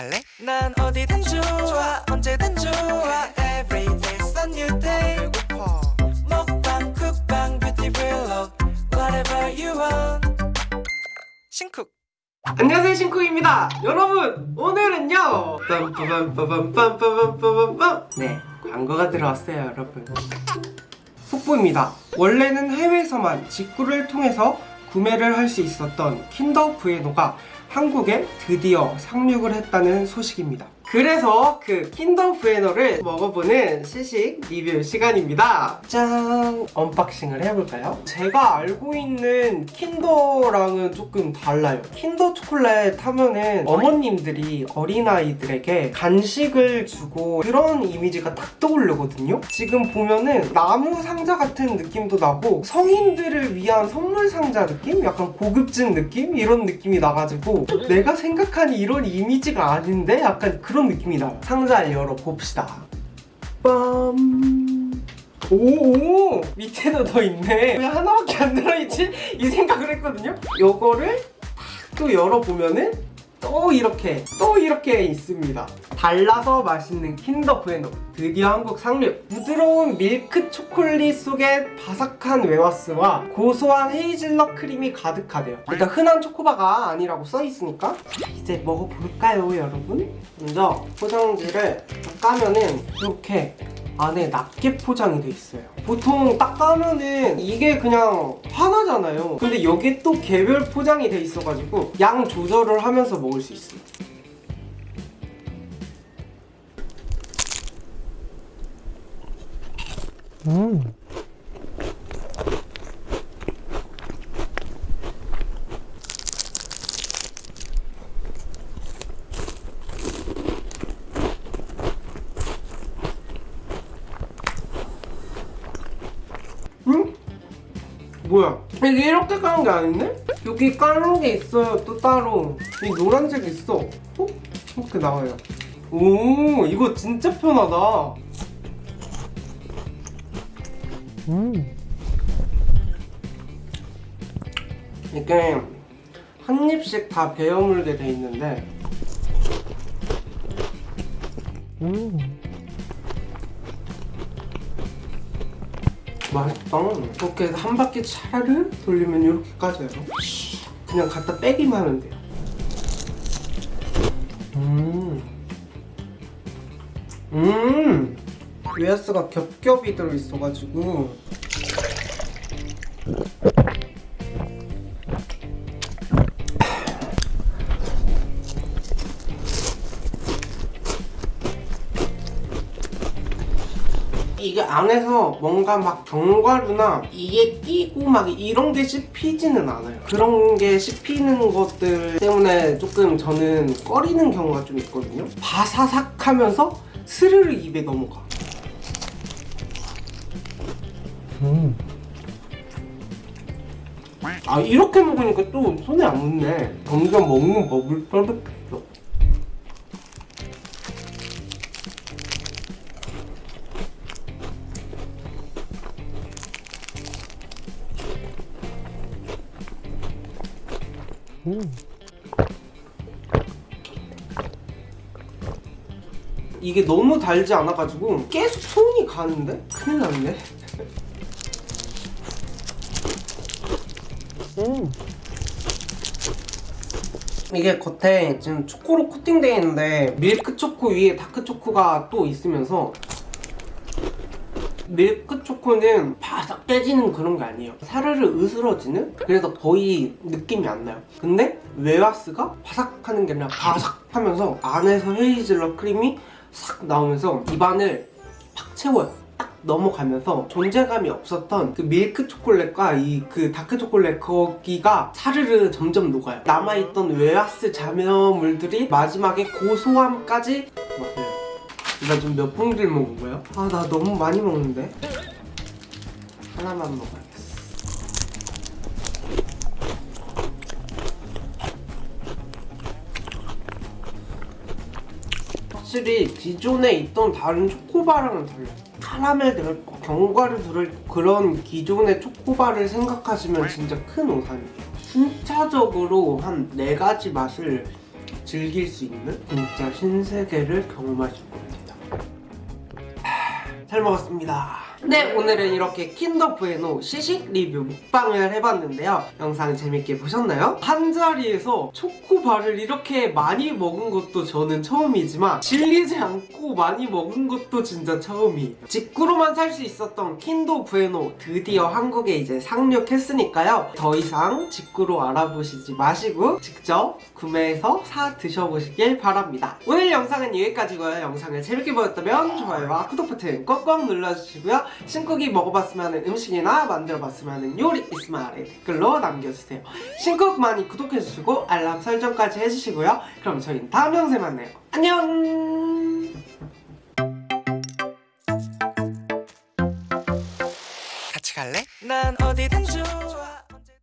갈래? 난 어디든 좋아 언제든 좋아 Every day's a new day 배고파 먹방 쿡방 뷰티 블록 Whatever you want 신쿡 안녕하세요 신쿡입니다 여러분 오늘은요 네 광고가 들어왔어요 여러분 속보입니다 원래는 해외에서만 직구를 통해서 구매를 할 수 있었던 킨더 부에노가 한국에 드디어 상륙을 했다는 소식입니다 그래서 그 킨더 부에노를 먹어보는 시식 리뷰 시간입니다 짠! unboxing을 해볼까요? 제가 알고 있는 킨더랑은 조금 달라요 킨더 초콜릿 하면은 어머님들이 어린아이들에게 간식을 주고 그런 이미지가 딱 떠오르거든요 지금 보면은 나무 상자 같은 느낌도 나고 성인들을 위한 선물 상자 느낌? 약간 고급진 느낌? 이런 느낌이 나가지고 내가 생각한 이런 이미지가 아닌데? 약간 그런 느낌이 나요 상자를 열어봅시다. 빰. 오오! 밑에도 더 있네. 왜 하나밖에 안 들어있지? 이 생각을 했거든요? 요거를 탁또 열어보면은 또 이렇게 또 이렇게 있습니다. 달라서 맛있는 킨더 부에노 드디어 한국 상륙 부드러운 밀크 초콜릿 속에 바삭한 웨하스와 고소한 헤이즐넛 크림이 가득하대요. 일단 흔한 초코바가 아니라고 써있으니까 이제 먹어볼까요 여러분? 먼저 포장지를 딱 까면은 이렇게 안에 낱개 포장이 돼 있어요. 보통 딱 까면은 이게 그냥 하나잖아요. 근데 여기 또 개별 포장이 돼 있어가지고 양 조절을 하면서 먹을 수 있어요. 음. 뭐야? 이게 이렇게 까는 게 아닌데? 여기 까는 게 있어요 또 따로 이 노란색 있어 어? 이렇게 나와요 오 이거 진짜 편하다 음. 이게 한 입씩 다 베어 물게 돼 있는데 음. 맛있다 이렇게 해서 한 바퀴 차를 돌리면 이렇게 까져요 그냥 갖다 빼기만 하면 돼요 음. 음. 웨하스가 겹겹이 들어있어가지고 이게 안에서 뭔가 막 견과류나 이게 끼고 막 이런 게 씹히지는 않아요. 그런 게 씹히는 것들 때문에 조금 저는 꺼리는 경우가 좀 있거든요. 바사삭하면서 스르르 입에 넘어가. 음. 아 이렇게 먹으니까 또 손에 안 묻네. 점점 먹는 법을 터득했 음. 이게 너무 달지 않아가지고 계속 손이 가는데? 큰일 났네 음. 이게 겉에 지금 초코로 코팅되어 있는데 밀크 초코 위에 다크 초코가 또 있으면서 밀크 초코는 바삭 깨지는 그런 게 아니에요. 사르르 으스러지는? 그래서 거의 느낌이 안 나요. 근데 웨하스가 바삭하는 게 아니라 바삭 하면서 안에서 헤이즐넛 크림이 싹 나오면서 입안을 팍 채워요. 딱 넘어가면서 존재감이 없었던 그 밀크 초콜릿과 이 그 다크 초콜릿 거기가 사르르 점점 녹아요. 남아있던 웨하스 잔해물들이 마지막에 고소함까지 맞아요 나 지금 몇 봉지를 먹은 거야? 아 나 너무 많이 먹는데? 하나만 먹어야겠어 확실히 기존에 있던 다른 초코바랑은 달라요 카라멜 들어있고 견과류 들어있고 그런 기존의 초코바를 생각하시면 진짜 큰 오산이에요 순차적으로 한 4가지 맛을 즐길 수 있는 진짜 신세계를 경험하실. 하, 잘 먹었습니다. 네, 오늘은 이렇게 킨더 부에노 시식 리뷰 먹방을 해봤는데요. 영상 재밌게 보셨나요? 한 자리에서 초코바를 이렇게 많이 먹은 것도 저는 처음이지만 질리지 않고 많이 먹은 것도 진짜 처음이에요. 직구로만 살 수 있었던 킨더 부에노 드디어 한국에 이제 상륙했으니까요. 더 이상 직구로 알아보시지 마시고 직접 구매해서 사 드셔보시길 바랍니다. 오늘 영상은 여기까지고요. 영상을 재밌게 보셨다면 좋아요와 구독 버튼 꼭꼭 눌러주시고요. 신쿡이 먹어봤으면 음식이나 만들어봤으면 요리 있으면 아래 댓글로 남겨주세요. 신쿡 많이 구독해주시고 알람 설정까지 해주시고요. 그럼 저희는 다음 영상에 만나요. 안녕!